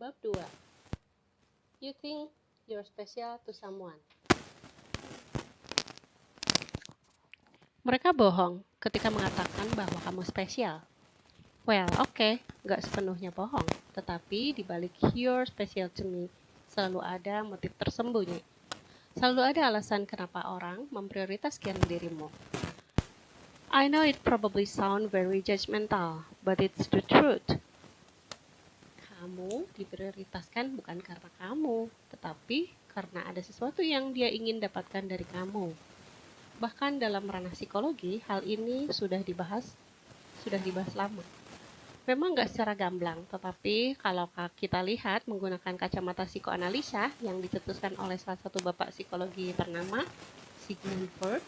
Bab 2 You think you're special to someone. Mereka bohong ketika mengatakan bahwa kamu spesial. Well, oke, okay, nggak sepenuhnya bohong. Tetapi di balik you're special to me, selalu ada motif tersembunyi. Selalu ada alasan kenapa orang memprioritaskan dirimu. I know it probably sound very judgmental, but it's the truth kamu diprioritaskan bukan karena kamu, tetapi karena ada sesuatu yang dia ingin dapatkan dari kamu. Bahkan dalam ranah psikologi, hal ini sudah dibahas, sudah dibahas lama. Memang nggak secara gamblang, tetapi kalau kita lihat menggunakan kacamata psikoanalisa yang dicetuskan oleh salah satu bapak psikologi bernama Sigmund Freud,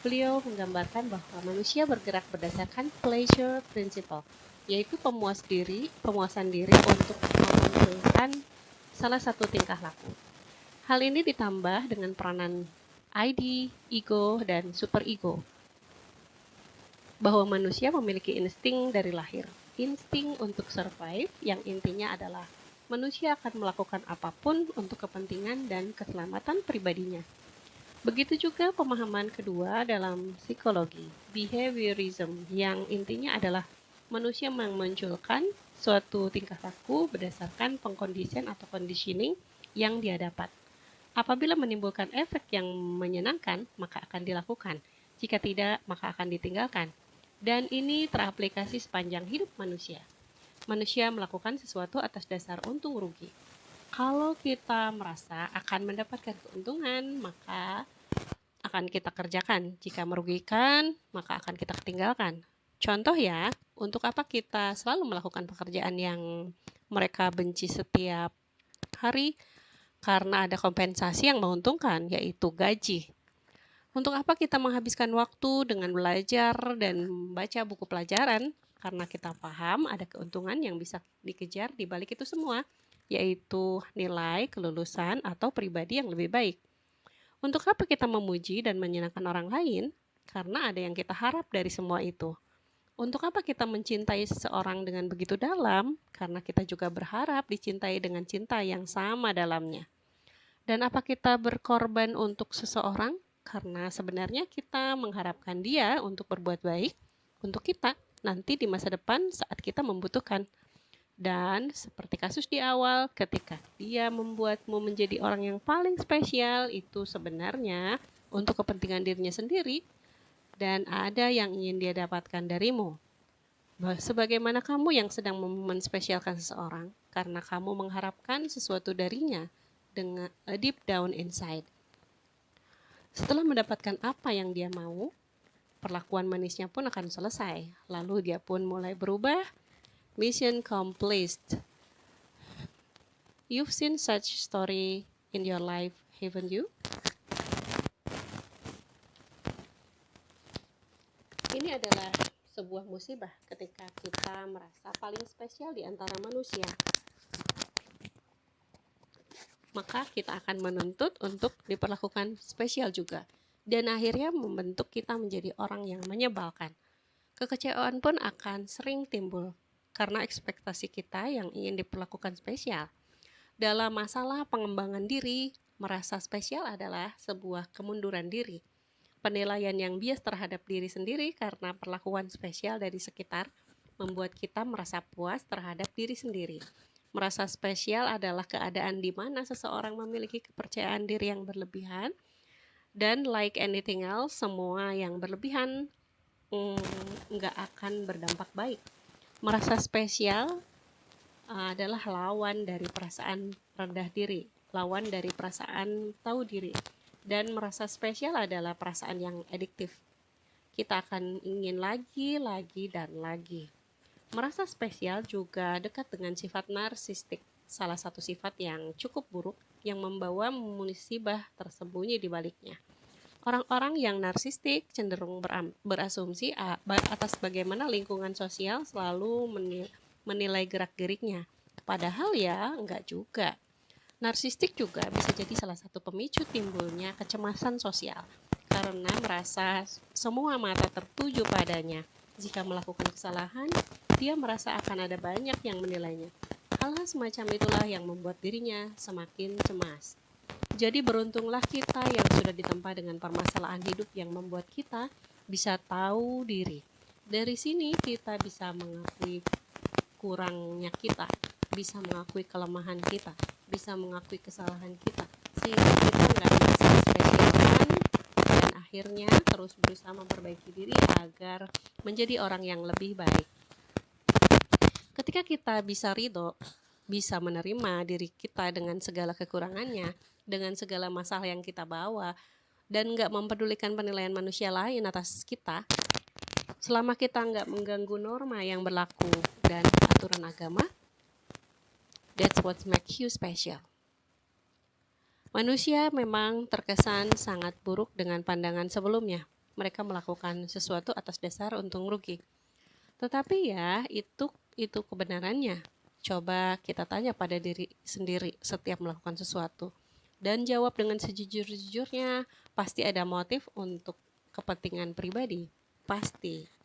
beliau menggambarkan bahwa manusia bergerak berdasarkan pleasure principle, yaitu pemuas diri, pemuasan diri untuk memunculkan salah satu tingkah laku. Hal ini ditambah dengan peranan ID, ego, dan superego. Bahwa manusia memiliki insting dari lahir. Insting untuk survive yang intinya adalah manusia akan melakukan apa pun untuk kepentingan dan keselamatan pribadinya. Begitu juga pemahaman kedua dalam psikologi, behaviorism, yang intinya adalah manusia memunculkan suatu tingkah laku berdasarkan pengkondisian atau conditioning yang dia dapat. Apabila menimbulkan efek yang menyenangkan, maka akan dilakukan. Jika tidak, maka akan ditinggalkan. Dan ini teraplikasi sepanjang hidup manusia. Manusia melakukan sesuatu atas dasar untung rugi. Kalau kita merasa akan mendapatkan keuntungan, maka akan kita kerjakan. Jika merugikan, maka akan kita tinggalkan. Contoh ya, untuk apa kita selalu melakukan pekerjaan yang mereka benci setiap hari karena ada kompensasi yang menguntungkan yaitu gaji. Untuk apa kita menghabiskan waktu dengan belajar dan membaca buku pelajaran karena kita paham ada keuntungan yang bisa dikejar di balik itu semua yaitu nilai, kelulusan atau pribadi yang lebih baik. Untuk apa kita memuji dan menyenangkan orang lain? Karena ada yang kita harap dari semua itu. Untuk apa kita mencintai seseorang dengan begitu dalam? Karena kita juga berharap dicintai dengan cinta yang sama dalamnya. Dan apa kita berkorban untuk seseorang? Karena sebenarnya kita mengharapkan dia untuk berbuat baik untuk kita nanti di masa depan saat kita membutuhkan. Dan seperti kasus di awal, ketika dia membuatmu menjadi orang yang paling spesial, itu sebenarnya untuk kepentingan dirinya sendiri, dan ada yang ingin dia dapatkan darimu. Sebagaimana kamu yang sedang menspesialkan seseorang karena kamu mengharapkan sesuatu darinya dengan uh, deep down inside. Setelah mendapatkan apa yang dia mau, perlakuan manisnya pun akan selesai. Lalu dia pun mulai berubah. Mission complete. You've seen such story in your life, haven't you? Ini adalah sebuah musibah ketika kita merasa paling spesial di antara manusia. Maka kita akan menuntut untuk diperlakukan spesial juga. Dan akhirnya membentuk kita menjadi orang yang menyebalkan. Kekecewaan pun akan sering timbul karena ekspektasi kita yang ingin diperlakukan spesial. Dalam masalah pengembangan diri, merasa spesial adalah sebuah kemunduran diri penilaian yang bias terhadap diri sendiri karena perlakuan spesial dari sekitar membuat kita merasa puas terhadap diri sendiri. Merasa spesial adalah keadaan di mana seseorang memiliki kepercayaan diri yang berlebihan dan like anything else, semua yang berlebihan mm, nggak mm, akan berdampak baik. Merasa spesial uh, adalah lawan dari perasaan rendah diri, lawan dari perasaan tahu diri dan merasa spesial adalah perasaan yang adiktif. Kita akan ingin lagi, lagi, dan lagi. Merasa spesial juga dekat dengan sifat narsistik, salah satu sifat yang cukup buruk yang membawa musibah tersembunyi di baliknya. Orang-orang yang narsistik cenderung berasumsi atas bagaimana lingkungan sosial selalu menilai gerak-geriknya. Padahal ya enggak juga. Narsistik juga bisa jadi salah satu pemicu timbulnya kecemasan sosial karena merasa semua mata tertuju padanya. Jika melakukan kesalahan, dia merasa akan ada banyak yang menilainya. Hal-hal semacam itulah yang membuat dirinya semakin cemas. Jadi beruntunglah kita yang sudah ditempa dengan permasalahan hidup yang membuat kita bisa tahu diri. Dari sini kita bisa mengakui kurangnya kita, bisa mengakui kelemahan kita, bisa mengakui kesalahan kita, sehingga kita nggak merasa spesialkan dan akhirnya terus berusaha memperbaiki diri agar menjadi orang yang lebih baik. Ketika kita bisa ridho, bisa menerima diri kita dengan segala kekurangannya, dengan segala masalah yang kita bawa, dan nggak mempedulikan penilaian manusia lain atas kita, selama kita nggak mengganggu norma yang berlaku dan aturan agama, that's what makes you special. Manusia memang terkesan sangat buruk dengan pandangan sebelumnya. Mereka melakukan sesuatu atas dasar untung rugi. Tetapi ya, itu itu kebenarannya. Coba kita tanya pada diri sendiri setiap melakukan sesuatu dan jawab dengan sejujur-jujurnya. Pasti ada motif untuk kepentingan pribadi. Pasti.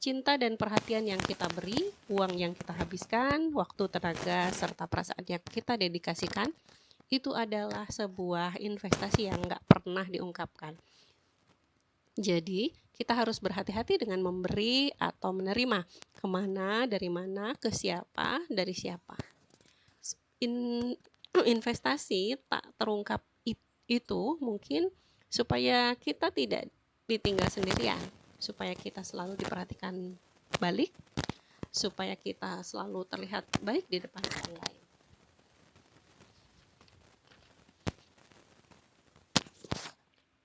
Cinta dan perhatian yang kita beri, uang yang kita habiskan, waktu, tenaga, serta perasaan yang kita dedikasikan, itu adalah sebuah investasi yang nggak pernah diungkapkan. Jadi, kita harus berhati-hati dengan memberi atau menerima. Ke mana, dari mana, ke siapa, dari siapa. In, investasi tak terungkap itu mungkin supaya kita tidak ditinggal sendirian, supaya kita selalu diperhatikan balik, supaya kita selalu terlihat baik di depan orang lain.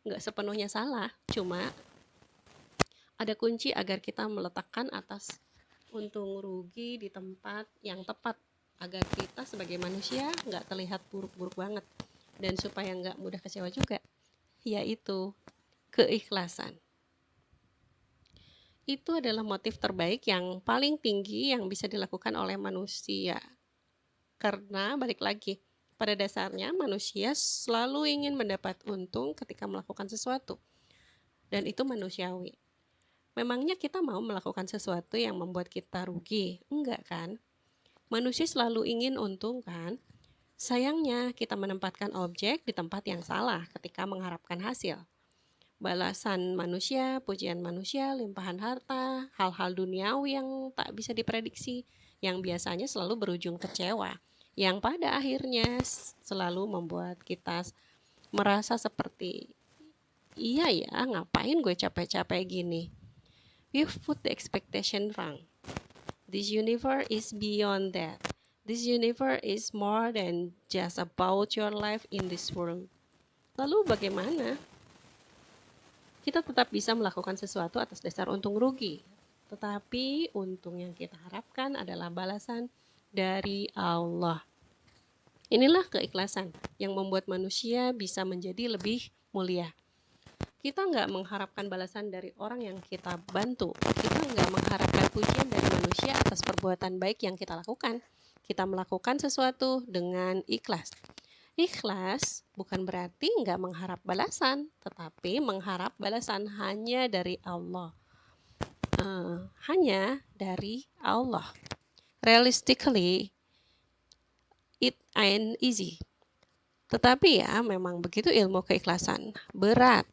nggak sepenuhnya salah, cuma ada kunci agar kita meletakkan atas untung rugi di tempat yang tepat agar kita sebagai manusia nggak terlihat buruk-buruk banget dan supaya nggak mudah kecewa juga yaitu keikhlasan itu adalah motif terbaik yang paling tinggi yang bisa dilakukan oleh manusia karena balik lagi pada dasarnya, manusia selalu ingin mendapat untung ketika melakukan sesuatu, dan itu manusiawi. Memangnya kita mau melakukan sesuatu yang membuat kita rugi? Enggak, kan? Manusia selalu ingin untung, kan? Sayangnya, kita menempatkan objek di tempat yang salah ketika mengharapkan hasil. Balasan manusia, pujian manusia, limpahan harta, hal-hal duniawi yang tak bisa diprediksi, yang biasanya selalu berujung kecewa yang pada akhirnya selalu membuat kita merasa seperti iya ya ngapain gue capek-capek gini? We've put the expectation wrong. This universe is beyond that. This universe is more than just about your life in this world. Lalu bagaimana kita tetap bisa melakukan sesuatu atas dasar untung rugi tetapi untung yang kita harapkan adalah balasan dari Allah. Inilah keikhlasan yang membuat manusia bisa menjadi lebih mulia. Kita nggak mengharapkan balasan dari orang yang kita bantu. Kita nggak mengharapkan pujian dari manusia atas perbuatan baik yang kita lakukan. Kita melakukan sesuatu dengan ikhlas. Ikhlas bukan berarti nggak mengharap balasan, tetapi mengharap balasan hanya dari Allah. Uh, hanya dari Allah. Realistically, it ain't easy. Tetapi ya memang begitu ilmu keikhlasan. Berat.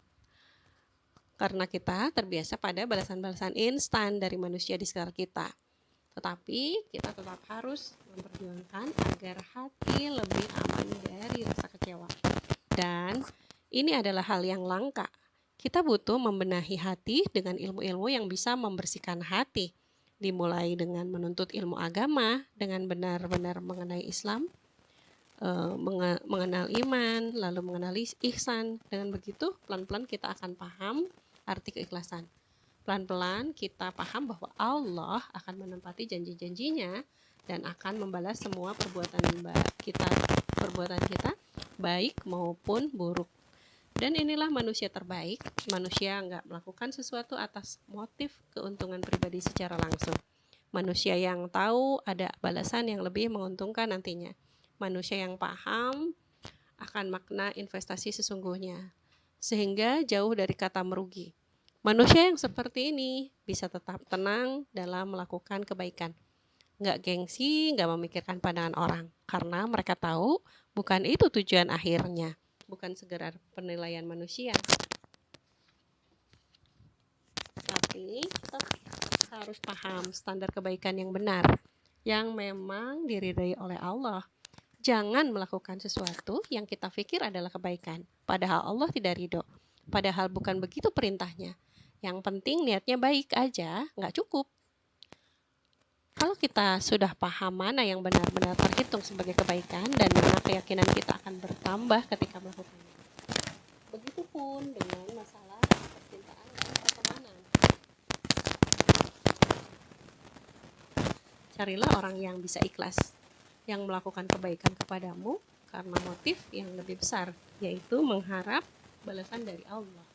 Karena kita terbiasa pada balasan-balasan instan dari manusia di sekitar kita. Tetapi kita tetap harus memperjuangkan agar hati lebih aman dari rasa kecewa. Dan ini adalah hal yang langka. Kita butuh membenahi hati dengan ilmu-ilmu yang bisa membersihkan hati dimulai dengan menuntut ilmu agama dengan benar-benar mengenai Islam, uh, mengenal iman, lalu mengenal ihsan. Dengan begitu, pelan-pelan kita akan paham arti keikhlasan. Pelan-pelan kita paham bahwa Allah akan menempati janji-janjinya dan akan membalas semua perbuatan kita, perbuatan kita baik maupun buruk. Dan inilah manusia terbaik, manusia nggak melakukan sesuatu atas motif keuntungan pribadi secara langsung. Manusia yang tahu ada balasan yang lebih menguntungkan nantinya. Manusia yang paham akan makna investasi sesungguhnya, sehingga jauh dari kata merugi. Manusia yang seperti ini bisa tetap tenang dalam melakukan kebaikan. nggak gengsi, nggak memikirkan pandangan orang, karena mereka tahu bukan itu tujuan akhirnya, bukan sekedar penilaian manusia. Tapi kita harus paham standar kebaikan yang benar, yang memang diridai oleh Allah. Jangan melakukan sesuatu yang kita pikir adalah kebaikan, padahal Allah tidak ridho. Padahal bukan begitu perintahnya. Yang penting niatnya baik aja, nggak cukup. Kalau kita sudah paham mana yang benar-benar terhitung sebagai kebaikan dan mana keyakinan kita akan bertambah ketika melakukannya. Begitupun dengan masalah percintaan dan pertemanan. Carilah orang yang bisa ikhlas, yang melakukan kebaikan kepadamu karena motif yang lebih besar, yaitu mengharap balasan dari Allah.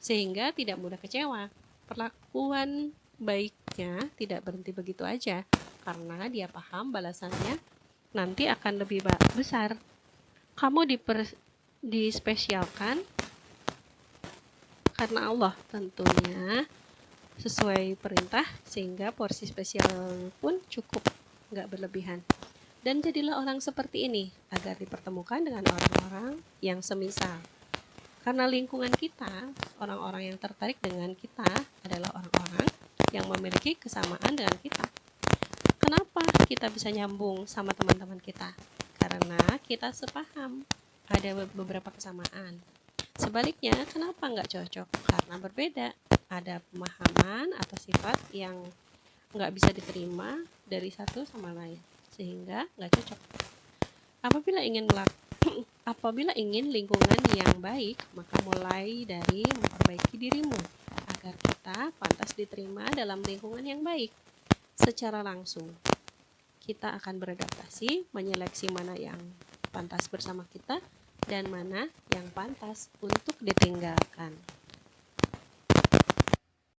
Sehingga tidak mudah kecewa. Perlakuan baiknya tidak berhenti begitu aja karena dia paham balasannya nanti akan lebih besar. Kamu diper, dispesialkan karena Allah tentunya sesuai perintah sehingga porsi spesial pun cukup nggak berlebihan. Dan jadilah orang seperti ini agar dipertemukan dengan orang-orang yang semisal. Karena lingkungan kita, orang-orang yang tertarik dengan kita adalah orang-orang yang memiliki kesamaan dengan kita. Kenapa kita bisa nyambung sama teman-teman kita? Karena kita sepaham, ada beberapa kesamaan. Sebaliknya, kenapa nggak cocok? Karena berbeda. Ada pemahaman atau sifat yang nggak bisa diterima dari satu sama lain, sehingga nggak cocok. Apabila ingin apabila ingin lingkungan yang baik, maka mulai dari memperbaiki dirimu agar kita pantas diterima dalam lingkungan yang baik secara langsung. Kita akan beradaptasi, menyeleksi mana yang pantas bersama kita dan mana yang pantas untuk ditinggalkan.